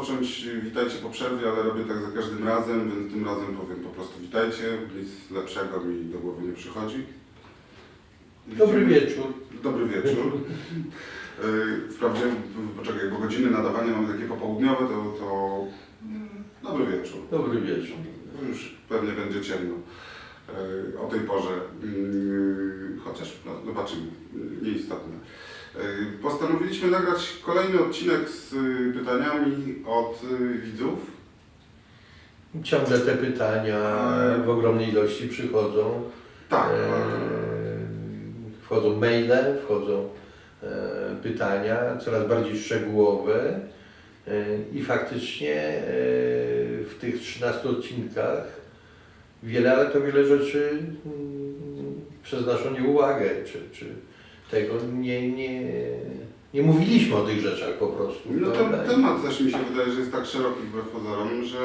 rozpocząć witajcie po przerwie, ale robię tak za każdym razem, więc tym razem powiem po prostu witajcie. Nic lepszego mi do głowy nie przychodzi. Dobry Widzimy- wieczór. Dobry wieczór. Wprawdzie, poczekaj, bo godziny nadawania mamy takie popołudniowe, to, to dobry wieczór. Dobry wieczór. No Już pewnie będzie ciemno yy, o tej porze, Yy, chociaż no, zobaczymy, nieistotne. Yy, Postanowiliśmy nagrać kolejny odcinek z yy, pytaniami od yy, widzów. Ciągle te pytania w ogromnej ilości przychodzą. Tak, E, Wchodzą maile, wchodzą e, pytania coraz bardziej szczegółowe e, i faktycznie e, w tych 13 odcinkach wiele, ale to wiele rzeczy mm, przez naszą nieuwagę, czy, czy tego nie, nie, nie mówiliśmy o tych rzeczach po prostu. No ten temat też mi się wydaje, że jest tak szeroki wbrew pozorom, że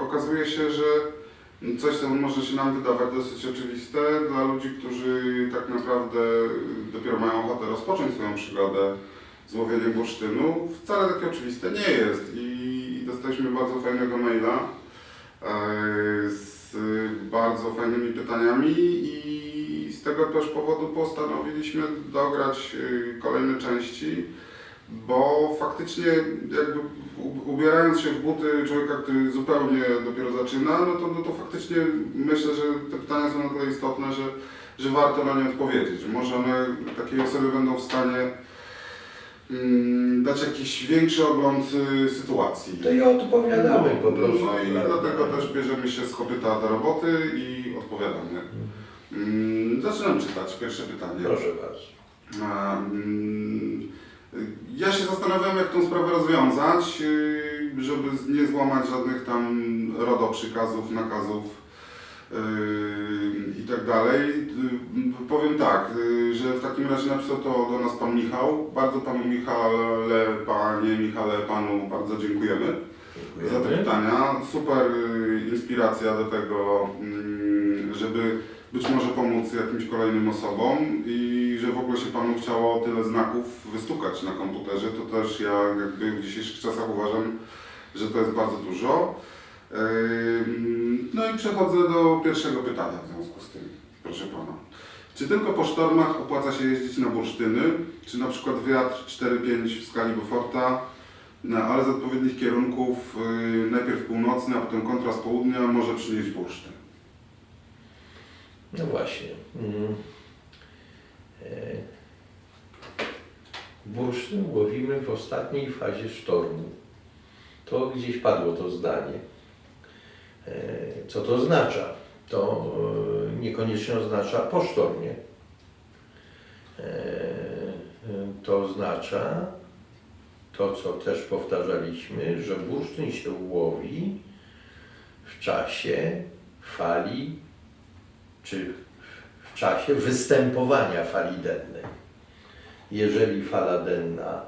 okazuje się, że coś, co może się nam wydawać dosyć oczywiste, dla ludzi, którzy tak naprawdę dopiero mają ochotę rozpocząć swoją przygodę z łowieniem bursztynu, wcale takie oczywiste nie jest. I dostaliśmy bardzo fajnego maila e, z bardzo fajnymi pytaniami i z tego też powodu postanowiliśmy dograć e, kolejne części bo faktycznie jakby ubierając się w buty człowieka, który zupełnie dopiero zaczyna, no to, no to faktycznie myślę, że te pytania są na tyle istotne, że, że warto na nie odpowiedzieć. Że może one takiej osoby będą w stanie mm, dać jakiś większy ogląd y, sytuacji. To i odpowiadamy po prostu. No i dlatego też bierzemy się z kopyta do roboty i odpowiadamy. Mm, Zaczynam czytać pierwsze pytanie. Proszę bardzo. Mm, Ja się zastanawiam, jak tą sprawę rozwiązać, yy, żeby nie złamać żadnych tam RODO przykazów, nakazów yy, i tak dalej. Yy, Powiem tak, że w takim razie napisał to do nas Pan Michał. Bardzo Panu Michale, Panie Michale, Panu bardzo dziękujemy za te Dziękujemy. pytania. Super y, inspiracja do tego, mm, żeby być może pomóc jakimś kolejnym osobom i że w ogóle się Panu chciało tyle znaków wystukać na komputerze, to też ja jakby w dzisiejszych czasach uważam, że to jest bardzo dużo. No i przechodzę do pierwszego pytania w związku z tym, proszę Pana. Czy tylko po sztormach opłaca się jeździć na bursztyny? Czy na przykład wiatr 4-5 w skali Beauforta no, ale z odpowiednich kierunków, yy, najpierw północny, a potem kontra z południa może przynieść bursztyn. No właśnie. Mm. E, Bursztyn łowimy w ostatniej fazie sztormu. To gdzieś padło to zdanie. E, Co to oznacza? To e, niekoniecznie oznacza po sztormie. E, e, To oznacza to, co też powtarzaliśmy, że bursztyn się łowi w czasie fali czy w czasie występowania fali dennej. Jeżeli fala denna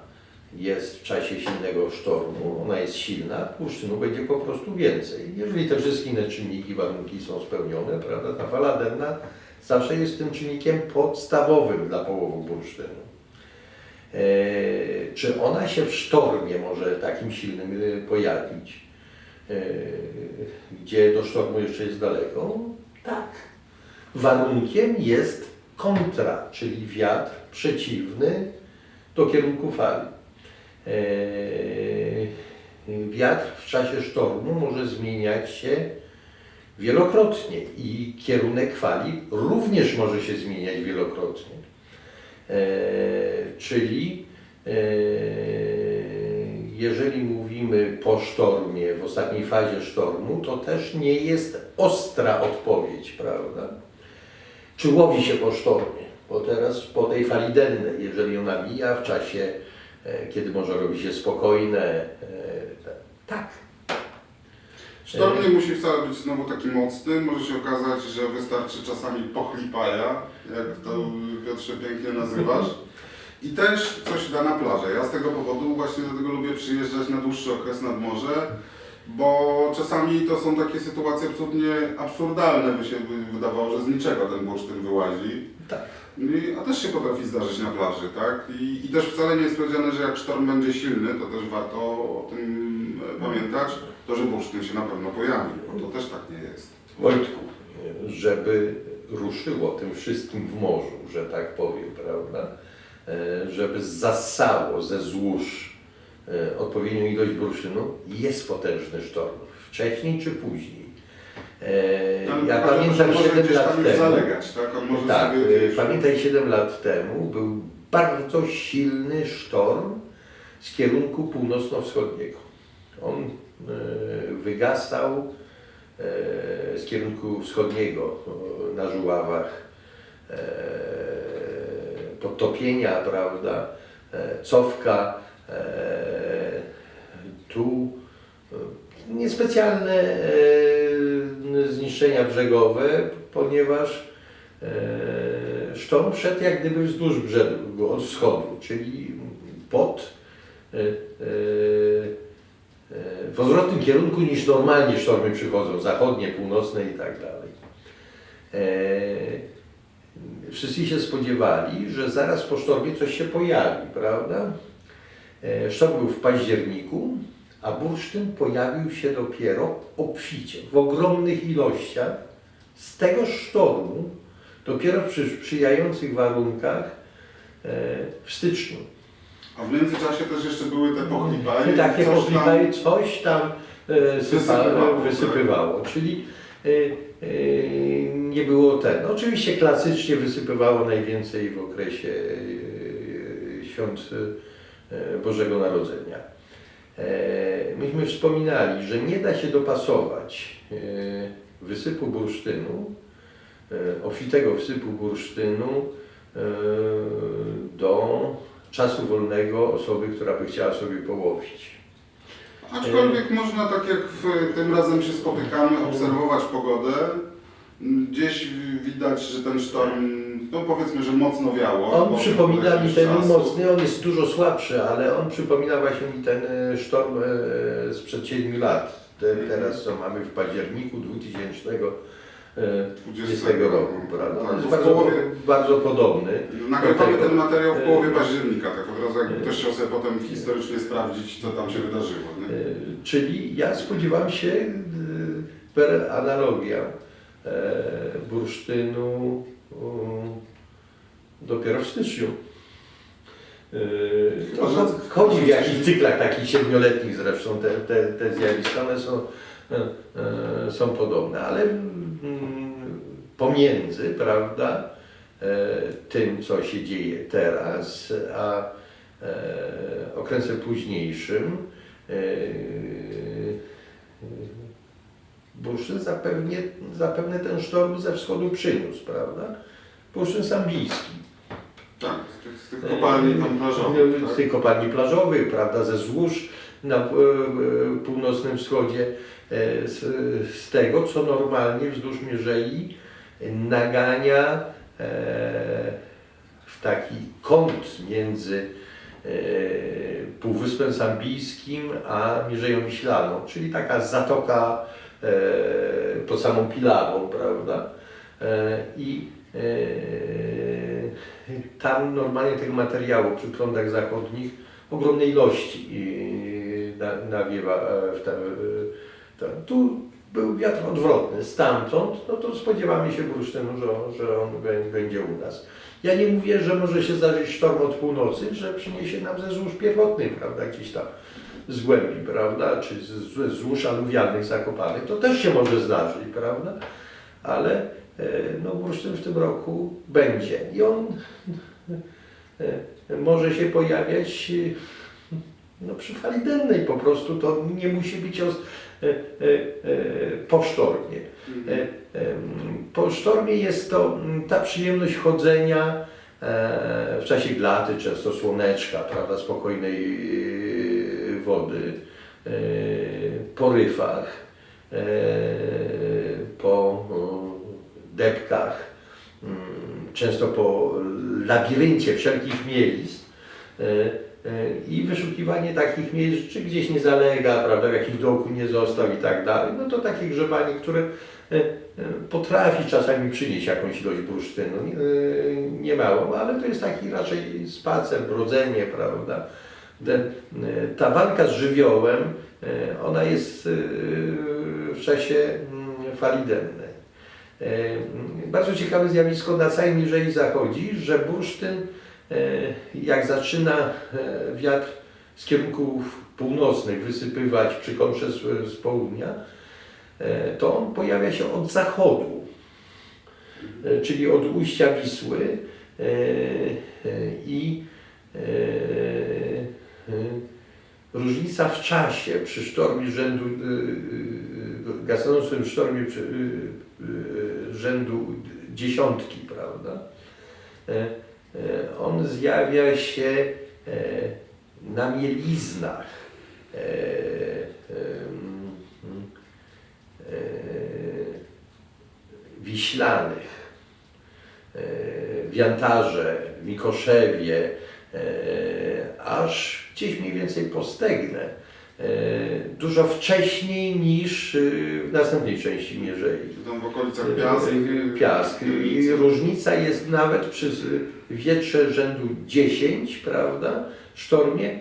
jest w czasie silnego sztormu, ona jest silna, bursztynu będzie po prostu więcej. Jeżeli te wszystkie inne czynniki, warunki są spełnione, prawda, ta fala denna zawsze jest tym czynnikiem podstawowym dla połowu bursztynu. E, czy ona się w sztormie może takim silnym e, pojawić, e, gdzie do sztormu jeszcze jest daleko? Tak. Warunkiem jest kontra, czyli wiatr przeciwny do kierunku fali. Eee, Wiatr w czasie sztormu może zmieniać się wielokrotnie i kierunek fali również może się zmieniać wielokrotnie. Eee, Czyli eee, jeżeli mówimy po sztormie, w ostatniej fazie sztormu, to też nie jest ostra odpowiedź, prawda? Czy łowi się po sztormie? Bo teraz po tej fali dennej, jeżeli ona mija w czasie, e, kiedy może robi się spokojne, e, tak. Sztorm nie musi wcale być znowu taki mocny, może się okazać, że wystarczy czasami pochlipaja, jak to Piotrze pięknie nazywasz. I też coś da na plażę. Ja z tego powodu właśnie dlatego lubię przyjeżdżać na dłuższy okres nad morze, bo czasami to są takie sytuacje absolutnie absurdalne, by się wydawało, że z niczego ten bursztyn wyłazi. Tak. I- A też się potrafi zdarzyć na plaży, tak? I, I też wcale nie jest powiedziane, że jak sztorm będzie silny, to też warto o tym e, pamiętać, to że bursztyn się na pewno pojawi, bo to też tak nie jest. Wojtku, żeby ruszyło tym wszystkim w morzu, że tak powiem, prawda? E, Żeby zassało ze złóż odpowiednią ilość bursztynu, jest potężny sztorm. Wcześniej czy później. E, Ale Ja pamiętam może 7 gdzieś lat tam temu. zalegać, tak? Tak, e, pamiętaj 7 lat temu był bardzo silny sztorm z kierunku północno-wschodniego. On e, wygasał e, z kierunku wschodniego e, na Żuławach, e, podtopienia, prawda, e, cofka, e, tu e, niespecjalne e, zniszczenia brzegowe, ponieważ e, sztorm szedł jak gdyby wzdłuż brzegu od wschodu, czyli pod e, e, e, w odwrotnym kierunku niż normalnie sztormy przychodzą, zachodnie, północne i tak dalej. E, Wszyscy się spodziewali, że zaraz po sztormie coś się pojawi, prawda? E, Sztorm był w październiku, a bursztyn pojawił się dopiero obficie, w ogromnych ilościach. Z tego sztormu, dopiero przy sprzyjających warunkach e, w styczniu. A w międzyczasie też jeszcze były te pochlipaje. I takie coś tam- pochlipaje coś tam e, Wysypywało, wysypywało. Czyli nie było ten. Oczywiście klasycznie wysypywało najwięcej w okresie świąt Bożego Narodzenia. E, Myśmy wspominali, że nie da się dopasować e, wysypu bursztynu, e, obfitego wsypu bursztynu e, do czasu wolnego osoby, która by chciała sobie połowić. Aczkolwiek można, tak jak w, tym razem się spotykamy, obserwować pogodę. Gdzieś widać, że ten sztorm, no powiedzmy, że mocno wiało. On przypomina mi ten czas- mocny, on jest dużo słabszy, ale on przypomina właśnie mi ten e, sztorm e, sprzed 7 lat. Te, teraz co mamy w październiku 2020 roku, prawda? On Tak, jest bardzo, połowie, bardzo podobny. nagrywamy ten materiał w połowie E, października, tak od razu jakby ktoś chciał sobie potem historycznie sprawdzić, co tam się wydarzyło. Nie? E, Czyli ja spodziewam się e, per analogia e, bursztynu e, dopiero w styczniu. E, To że- chodzi w jakichś cyklach takich siedmioletnich zresztą te, te, te zjawiska, one są, e, e, są podobne, ale mm, pomiędzy, prawda, e, tym co się dzieje teraz, a okresem późniejszym, bursztyn zapewnie, zapewne ten sztorm ze wschodu przyniósł, prawda? Bursztyn sambijski. Tak, z tych, z kopalni tam plażowych. Z Tak? tych kopalni plażowych, prawda, ze złóż na e, e, północnym wschodzie, e, z, z tego, co normalnie wzdłuż Mierzei nagania w taki kąt między Półwyspem Sambijskim a Mierzeją Wiślaną, czyli taka zatoka pod samą Pilawą, prawda? E, I e, tam normalnie tego materiału przy prądach zachodnich ogromnej ilości e, na- nawiewa e, w e, tam. Tu był wiatr odwrotny, stamtąd, no to spodziewamy się bursztynu, że, że on bę- będzie u nas. Ja nie mówię, że może się zdarzyć sztorm od północy, że przyniesie nam ze złóż pierwotnych, prawda, gdzieś tam z głębi, prawda, czy z, z złóż aluwialnych zakopanych, to też się może zdarzyć, prawda, ale e, no bursztyn w tym roku będzie. I on e, może się pojawiać e, no, przy fali dennej. Po prostu, to nie musi być os, po sztormie. Po sztormie jest to ta przyjemność chodzenia w czasie glaty, często słoneczka, prawda, spokojnej wody, e, po ryfach, e, po o, depkach, mm, często po labiryncie wszelkich miejsc e, i wyszukiwanie takich miejsc, czy gdzieś nie zalega, prawda, w jakimś dołku nie został i tak dalej, no to takie grzebanie, które potrafi czasami przynieść jakąś ilość bursztynu, nie, e, nie małą, ale to jest taki raczej spacer, brodzenie, prawda, E, ta walka z żywiołem, e, ona jest e, w czasie mm, fali dennej. Bardzo ciekawe zjawisko na całej Mierzei zachodzi, że bursztyn, jak zaczyna wiatr z kierunków północnych wysypywać przy kontrze z, z południa, to on pojawia się od zachodu, czyli od ujścia Wisły i różnica w czasie przy sztormie rzędu, e, e, gasnącym sztormie rzędu dziesiątki, prawda? On zjawia się na mieliznach wiślanych, Wiantarze, Mikoszewie, aż gdzieś mniej więcej po Stegnę. E, Dużo wcześniej niż y, w następnej części Mierzei. Tam w okolicach Piask. Y, Piask. I różnica jest nawet przy wietrze rzędu 10, prawda, sztormie,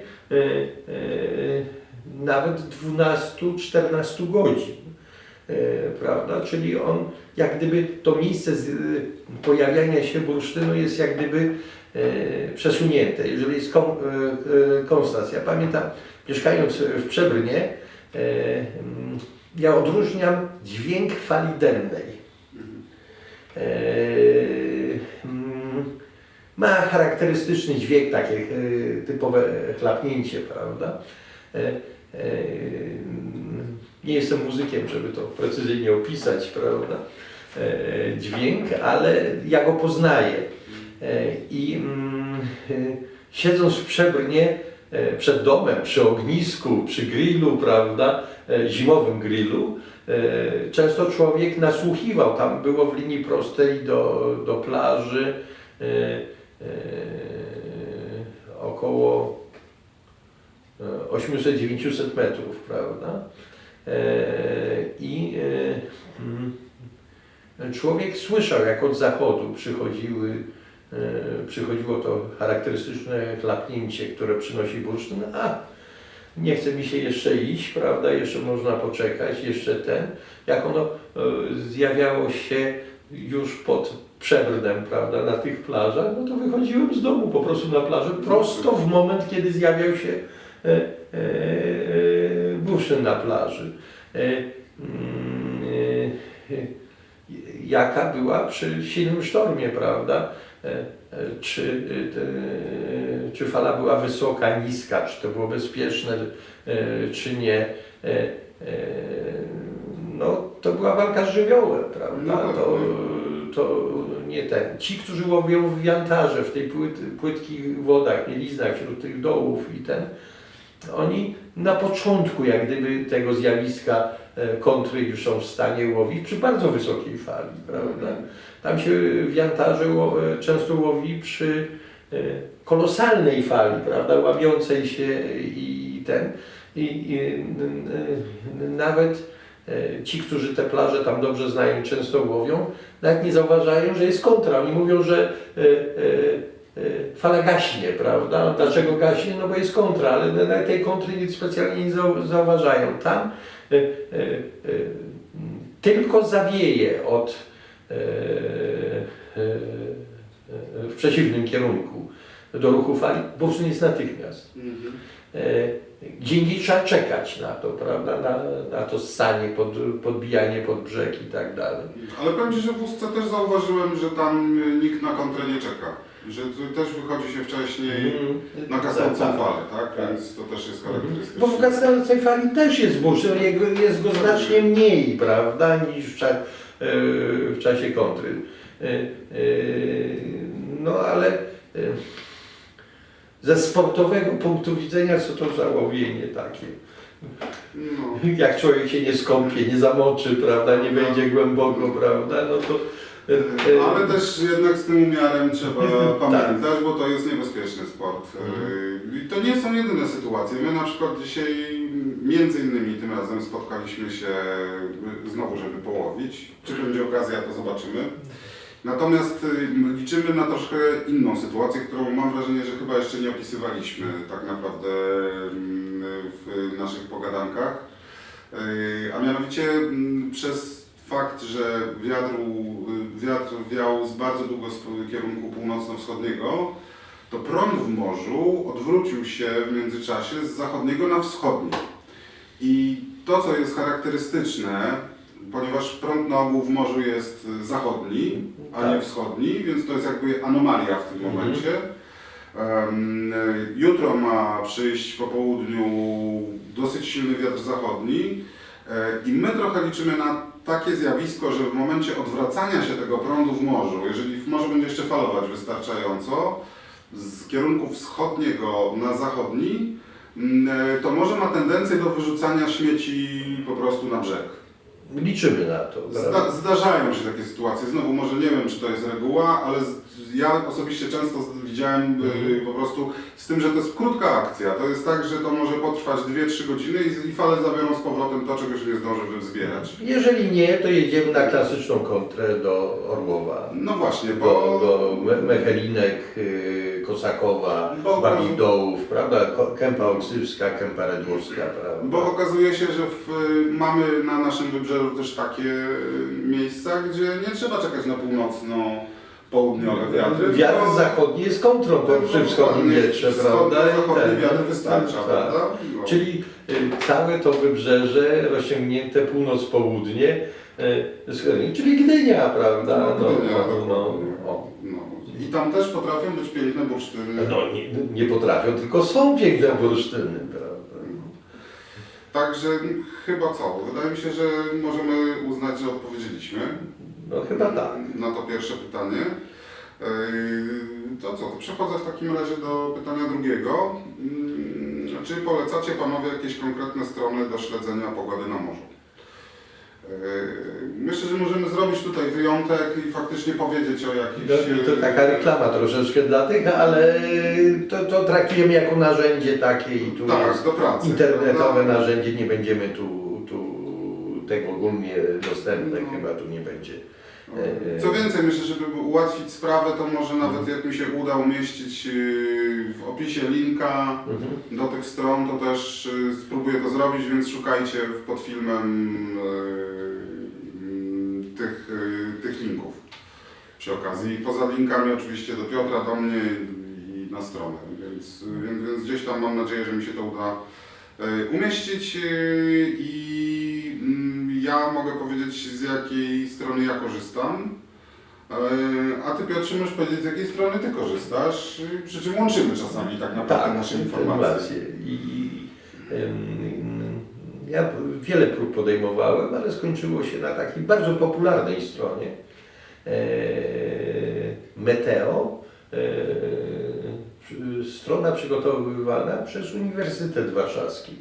nawet 12-14 godzin. Prawda? Czyli on, jak gdyby to miejsce pojawiania się bursztynu jest jak gdyby przesunięte. Jeżeli jest y, y, konstans. Ja pamiętam, mieszkając w Przebrynie, y, mm, ja odróżniam dźwięk fali dennej. Mm, ma charakterystyczny dźwięk, takie e, typowe chlapnięcie, prawda? E, e, mm, Nie jestem muzykiem, żeby to precyzyjnie opisać, prawda? E, Dźwięk, ale ja go poznaję. E, I mm, siedząc w Przebrnie e, przed domem, przy ognisku, przy grillu, prawda? E, Zimowym grillu, Często człowiek nasłuchiwał, tam było w linii prostej do, do plaży około e, 800-900 metrów, prawda? I mm, człowiek słyszał, jak od zachodu przychodziły, przychodziło to charakterystyczne chlapnięcie, które przynosi bursztyn, a nie chce mi się jeszcze iść, prawda, jeszcze można poczekać, jeszcze ten. Jak ono e, zjawiało się już pod Przebrnem, prawda, na tych plażach, no to wychodziłem z domu po prostu na plażę, prosto w moment, kiedy zjawiał się e, e, e, bursztyn na plaży. E, mm, e, e, jaka była przy silnym sztormie, prawda? E, e, Czy, e, czy fala była wysoka, niska, czy to było bezpieczne, czy nie. No, to była walka z żywiołem, prawda? No, To, to nie ten. Ci, którzy łowią w wiantarze, w tej płyt, płytkich wodach, mieliznach, wśród tych dołów i ten, oni na początku jak gdyby tego zjawiska kontry już są w stanie łowić przy bardzo wysokiej fali, prawda? Tam się w Jantarze ło- e, często łowi przy e, kolosalnej fali, prawda, łamiącej się i ten. I, i nawet e, ci, którzy te plaże tam dobrze znają, często łowią, nawet nie zauważają, że jest kontra. Oni mówią, że fala gaśnie, prawda? Dlaczego gaśnie? No bo jest kontra, ale na- tej kontry nic specjalnie nie zau- zauważają. Tam tylko zawieje od w przeciwnym kierunku do ruchu fali, bursztyn jest natychmiast. Mhm. E, Gdzie indziej trzeba czekać na to, prawda? Na, na to ssanie, pod, podbijanie pod brzeg i tak dalej. Ale powiem Ci, że w Ustce też zauważyłem, że tam nikt na kontrę nie czeka. Że tu też wychodzi się wcześniej na kasącą Tak, tak. falę, tak? Tak. Więc to też jest charakterystyczne. Bo w gasnącej fali też jest bursztyn, jego- jest go znacznie mniej, prawda, niż w, cza, e, w czasie kontry. E, e, No ale e, ze sportowego punktu widzenia, co to za łowienie takie? No. Jak człowiek się nie skąpie, nie zamoczy, prawda, nie wejdzie głęboko, prawda, no to... e, e, Ale też jednak z tym umiarem trzeba Tak. pamiętać, bo to jest niebezpieczny sport. Mhm. I to nie są jedyne sytuacje. My na przykład dzisiaj między innymi tym razem spotkaliśmy się y, znowu, żeby połowić. Czy będzie okazja, to zobaczymy. Natomiast y, liczymy na troszkę inną sytuację, którą mam wrażenie, że chyba jeszcze nie opisywaliśmy tak naprawdę mm, w naszych pogadankach. Y, A mianowicie mm, przez fakt, że wiatr, wiatr wiał z bardzo długo z kierunku północno-wschodniego, to prąd w morzu odwrócił się w międzyczasie z zachodniego na wschodni. I to, co jest charakterystyczne, ponieważ prąd na ogół w morzu jest zachodni, a nie Tak. wschodni, więc to jest jakby anomalia w tym Mhm. momencie. Jutro ma przyjść po południu dosyć silny wiatr zachodni e, i my trochę liczymy na takie zjawisko, że w momencie odwracania się tego prądu w morzu, jeżeli w morzu będzie jeszcze falować wystarczająco, z kierunku wschodniego na zachodni, mm, e, to może ma tendencję do wyrzucania śmieci po prostu na brzeg. Liczymy na to. Zda, zdarzają się takie sytuacje. Znowu może nie wiem, czy to jest reguła, ale ja osobiście często widziałem y, po prostu z tym, że to jest krótka akcja. To jest tak, że to może potrwać 2-3 godziny i, i fale zabiorą z powrotem to, czego się nie zdąży zbierać. Jeżeli nie, to jedziemy na klasyczną kontrę do Orłowa. No właśnie, Do, bo do Me- Mechelinek, y, Kosakowa, Bo- Babich Dołów, prawda? Kępa Oksywska, Kępa Redłowska, prawda? Bo okazuje się, że w, mamy na naszym wybrzeżu też takie y, miejsca, gdzie nie trzeba czekać na północno-południowe wiatry. Wiatr tylko- zachodni jest kontrą po przy wschodnim wietrze, prawda? I Wschodni ten- wiatr wystarcza, tak, prawda? tak. No. Czyli y, całe to wybrzeże rozciągnięte północ-południe, y, czyli Gdynia, prawda? No, Gdynia, no, no. No. I tam też potrafią być piękne bursztyny. no nie, nie potrafią, tylko są piękne bursztyny, prawda? Także chyba co? Wydaje mi się, że możemy uznać, że odpowiedzieliśmy No chyba tak. na to pierwsze pytanie. To co? To przechodzę w takim razie do pytania drugiego. Yy, Czy polecacie Panowie jakieś konkretne strony do śledzenia pogody na morzu? Myślę, że możemy zrobić tutaj wyjątek i faktycznie powiedzieć o jakichś... No, to taka reklama troszeczkę dla tych, ale to, to traktujemy jako narzędzie takie i tu Tak, do pracy. internetowe narzędzie, nie będziemy tu tego ogólnie dostępne, No. chyba tu nie będzie. E, Co więcej, myślę, żeby ułatwić sprawę, to może nawet jak mi się uda umieścić yy, w opisie linka Mhm. do tych stron, to też spróbuję to zrobić, więc szukajcie pod filmem tych, tych linków przy okazji. Poza linkami oczywiście do Piotra, do mnie i na stronę, więc, więc, więc gdzieś tam mam nadzieję, że mi się to uda umieścić i ja mogę powiedzieć z jakiej strony ja korzystam. Yy, A Ty Piotrze możesz powiedzieć z jakiej strony Ty korzystasz, przy czym łączymy czasami tak naprawdę Tak, nasze informacje. I, em, ja wiele prób podejmowałem, ale skończyło się na takiej bardzo popularnej stronie e, Meteo. E, strona przygotowywana przez Uniwersytet Warszawski.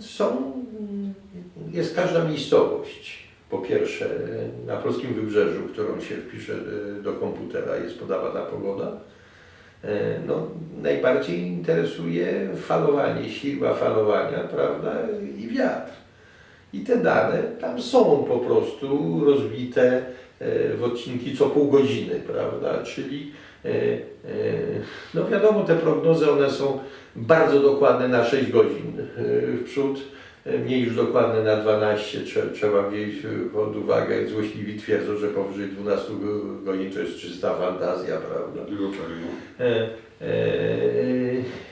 Są, jest każda miejscowość. Po pierwsze na polskim wybrzeżu, którą się wpisze e, do komputera, jest podawana pogoda. E, No, najbardziej interesuje falowanie, siła falowania, prawda, i wiatr. I te dane tam są po prostu rozbite e, w odcinki co pół godziny, prawda, czyli no wiadomo, te prognozy, one są bardzo dokładne na 6 godzin e, w przód, e, mniej już dokładne na 12, Trze- trzeba wziąć pod uwagę, złośliwi twierdzą, że powyżej 12 go- godzin to jest czysta fantazja, prawda. E, e,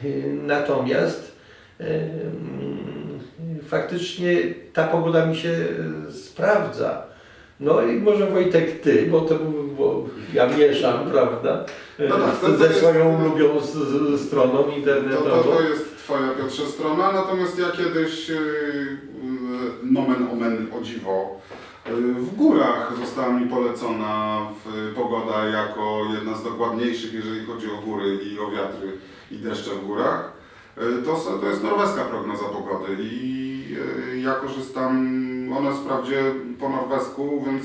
e, Natomiast e, mm, faktycznie ta pogoda mi się e, sprawdza. No i może Wojtek ty, bo to bo ja mieszam, prawda? No tak, to- to ze jest- swoją ulubioną s- s- stroną To, internetową. to, to jest Twoja Piotrze strona, natomiast ja kiedyś yy, nomen omen o dziwo yy, w górach została mi polecona pogoda jako jedna z dokładniejszych, jeżeli chodzi o góry i o wiatry i deszcze w górach. Yy, To, to jest norweska prognoza pogody i ja korzystam, ona jest wprawdzie po norwesku, więc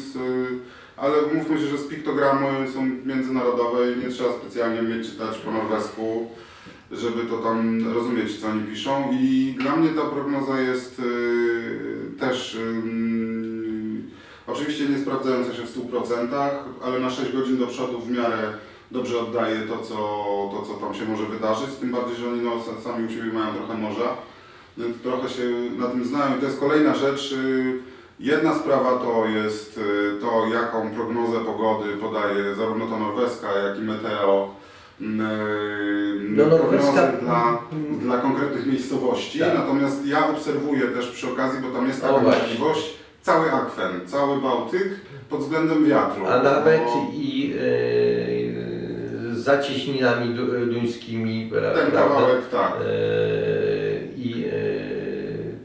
ale mówmy się, że z piktogramy są międzynarodowe i nie trzeba specjalnie mieć czytać po norwesku żeby to tam rozumieć, co oni piszą. I dla mnie ta prognoza jest y, też y, oczywiście nie sprawdzające się w 100%, ale na 6 godzin do przodu w miarę dobrze oddaje to, co, to, co tam się może wydarzyć, tym bardziej, że oni no, sami u siebie mają trochę morza, więc trochę się na tym znają. I to jest kolejna rzecz. y, Jedna sprawa to jest y, to, jaką prognozę pogody podaje zarówno ta norweska, jak i meteo. mm, No, norweska- dla, dla konkretnych miejscowości. Tak. Natomiast ja obserwuję też przy okazji, bo tam jest O, taka właśnie. możliwość, cały akwen, cały Bałtyk pod względem wiatru. A nawet Bo i z zacieśninami du, duńskimi, ten prawda? kawałek tak. E, I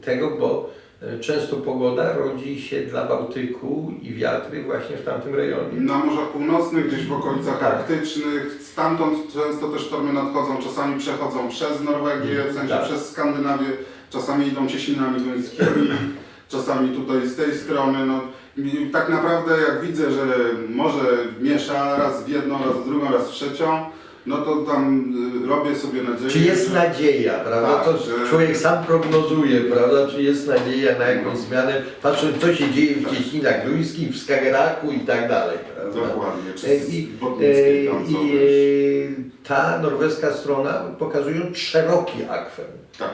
tego, bo często pogoda rodzi się dla Bałtyku i wiatry właśnie w tamtym rejonie. Na Morzach Północnych, gdzieś w okolicach Tak. arktycznych, stamtąd często też sztormy nadchodzą, czasami przechodzą przez Norwegię, w sensie Tak. przez Skandynawię, czasami idą cieśninami duńskimi, czasami tutaj z tej strony. No, i tak naprawdę jak widzę, że morze miesza raz w jedną, raz w drugą, raz w trzecią, no to tam y, robię sobie nadzieję, Czy jest że... nadzieja, prawda? Tak, to że- człowiek sam prognozuje, prawda? Czy jest nadzieja na jakąś zmianę, patrząc co się dzieje w cieśninach duńskich, w Skageraku i tak dalej, prawda? Dokładnie, E, I, tam e, co i e, ta norweska strona, pokazując szeroki akwen, Tak.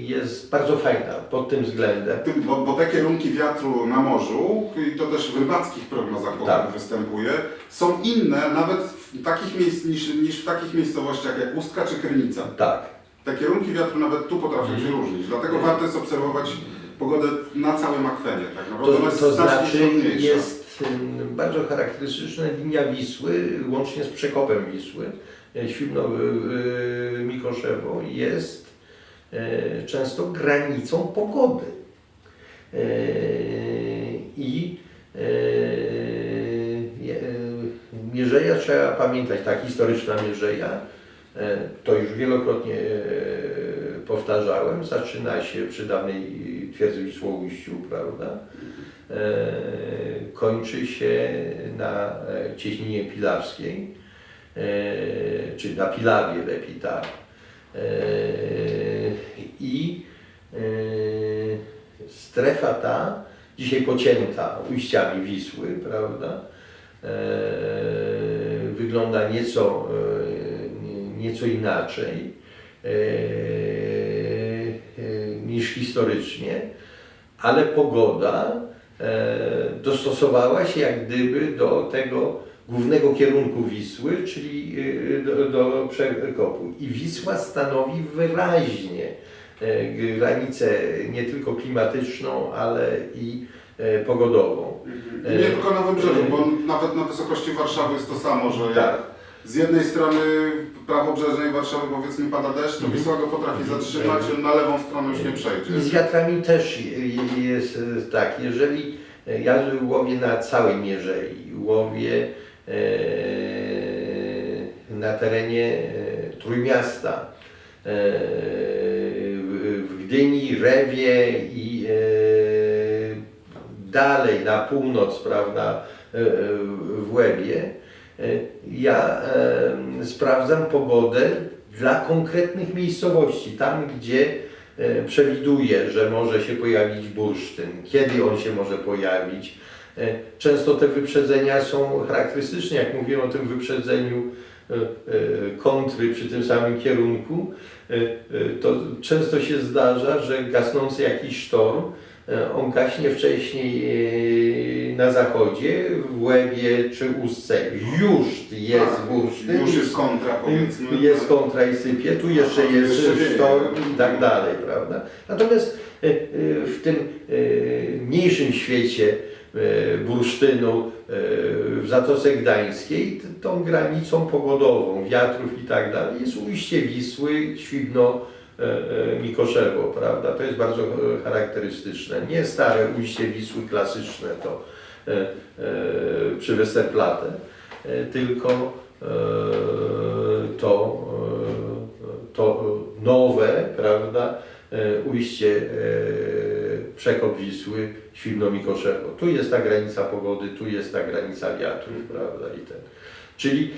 jest bardzo fajna pod tym względem. Bo, bo te kierunki wiatru na morzu, i to też w rybackich prognozach Tak. występuje, są inne nawet w takich miejsc, niż, niż w takich miejscowościach jak Ustka czy Krynica. Tak. Te kierunki wiatru nawet tu potrafią się Mhm. różnić, dlatego warto jest obserwować pogodę na całym akwenie. Tak naprawdę To, to znaczy jest bardzo charakterystyczna linia Wisły, łącznie z przekopem Wisły, e, Świbno y, y, Mikoszewo jest e, często granicą pogody. E, I e, e, Mierzeja trzeba pamiętać, ta historyczna Mierzeja, e, to już wielokrotnie e, powtarzałem, zaczyna się przy dawnej twierdzy Wisłoujściu, prawda? E, kończy się na cieśninie pilawskiej, czy na Pilawie lepiej tak. I strefa ta, dzisiaj pocięta ujściami Wisły, prawda, wygląda nieco, e, nieco inaczej e, e, niż historycznie, ale pogoda e, dostosowała się jak gdyby do tego głównego kierunku Wisły, czyli e, do, do przekopu. I Wisła stanowi wyraźnie e, granicę nie tylko klimatyczną, ale i e, pogodową. Mhm. Nie tylko na wybrzeżu, bo nawet na wysokości Warszawy jest to samo, że Tak. z jednej strony prawobrzeżnej Warszawy powiedzmy pada deszcz, to Mhm. Wisła go potrafi zatrzymać, on na lewą stronę już nie I z przejdzie. wiatrami też je- jest e, tak, jeżeli e, ja łowię na całej mierzei, łowię e, na terenie e, Trójmiasta, e, w, Gdyni, Rewie i e, dalej na północ, prawda, e, e, w Łebie, e, ja sprawdzam pogodę dla konkretnych miejscowości, tam gdzie przewiduję, że może się pojawić bursztyn, kiedy on się może pojawić. Często te wyprzedzenia są charakterystyczne, jak mówiłem o tym wyprzedzeniu kontry przy tym samym kierunku, to często się zdarza, że gasnący jakiś sztorm, on gaśnie wcześniej e, na zachodzie, w Łebie czy Ustce już jest Tak, bursztyn. Już jest kontra powiedzmy. Jest kontra i sypie, tu jeszcze jest jeszcze wieje. sztorm i tak dalej, prawda? Natomiast e, e, w tym e, mniejszym świecie e, bursztynu e, w Zatoce Gdańskiej tą granicą pogodową, wiatrów i tak dalej jest ujście Wisły, Świdno, e, e, Mikoszewo, prawda? To jest bardzo e, charakterystyczne. Nie stare ujście Wisły klasyczne to e, e, przy Westerplatte, e, tylko e, to, e, to nowe, prawda, e, ujście e, przekop Wisły, Świdno-Mikoszewo. Tu jest ta granica pogody, tu jest ta granica wiatrów, prawda, i ten. Czyli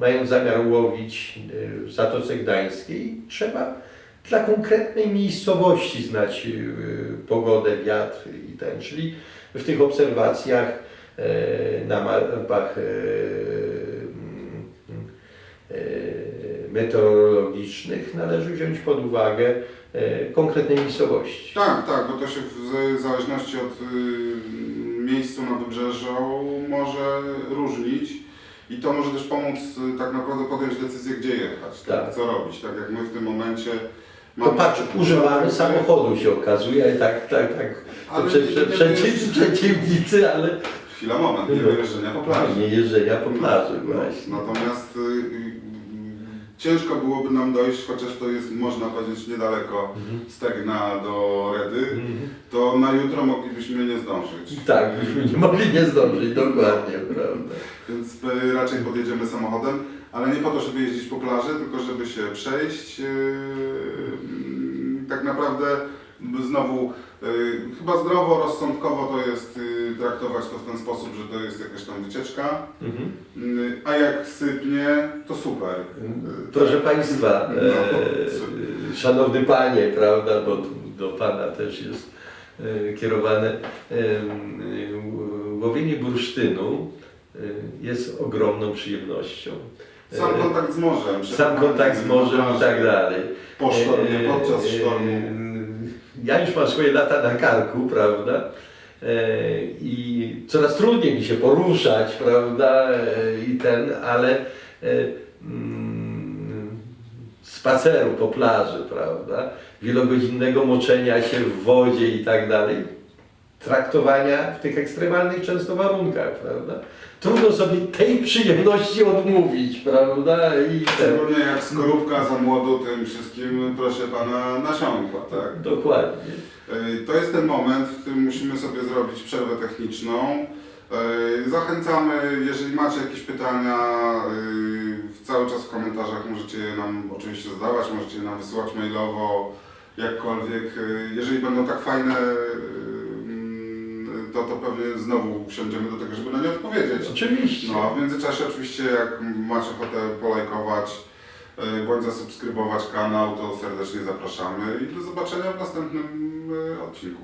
mając zamiar łowić e, w Zatoce Gdańskiej, trzeba dla konkretnej miejscowości znać y, pogodę, wiatr i ten, czyli w tych obserwacjach e, na mapach meteorologicznych należy wziąć pod uwagę e, konkretne miejscowości. Tak, tak, bo to się w zależności od y, miejsca na wybrzeżu może różnić i to może też pomóc y, tak naprawdę podjąć decyzję, gdzie jechać, tak, Tak. co robić, tak jak my w tym momencie To patrz, używamy samochodu się okazuje, tak, tak, tak. Ale prze, prze, przeciw, przeciwnicy, ale Chwila, moment, nie No. wyjeżdżenia po plaży. nie jeżdżenia po plaży No, właśnie. Natomiast y, y, ciężko byłoby nam dojść, chociaż to jest, można powiedzieć, niedaleko Mhm. Stegna do Redy, Mhm. to na jutro moglibyśmy nie zdążyć. Tak, byśmy nie mogli nie zdążyć, dokładnie, prawda. Więc y, raczej podjedziemy samochodem, ale nie po to, żeby jeździć po plaży, tylko żeby się przejść. Yy, mm, tak naprawdę znowu yy, chyba zdrowo, rozsądkowo to jest yy, traktować to w ten sposób, że to jest jakaś tam wycieczka, Mhm. yy, a jak sypnie, to super. Proszę Państwa, No, e, Szanowny Panie, prawda, bo do Pana też jest e, kierowane, łowienie bursztynu jest ogromną przyjemnością. Sam kontakt z morzem. Sam kontakt z morzem i tak dalej. Po sztormie, podczas sztormu. Ja już mam swoje lata na karku, prawda? E, I coraz trudniej mi się poruszać, prawda? E, I ten, ale e, mm, spaceru po plaży, prawda? Wielogodzinnego moczenia się w wodzie i tak dalej. Traktowania w tych ekstremalnych często warunkach, prawda? Trudno sobie tej przyjemności odmówić, prawda? I ten, Szczególnie jak skorupka za młodu tym wszystkim, proszę pana, nasiąkła, tak? dokładnie. Y, To jest ten moment, w którym musimy sobie zrobić przerwę techniczną. Y, Zachęcamy, jeżeli macie jakieś pytania, y, cały czas w komentarzach możecie je nam oczywiście zadawać, możecie je nam wysyłać mailowo, jakkolwiek. Jeżeli będą tak fajne, to, to pewnie znowu usiądziemy do tego, żeby na nie odpowiedzieć. Oczywiście. No, a w międzyczasie oczywiście jak macie ochotę polajkować y, bądź zasubskrybować kanał, to serdecznie zapraszamy i do zobaczenia w następnym y, odcinku.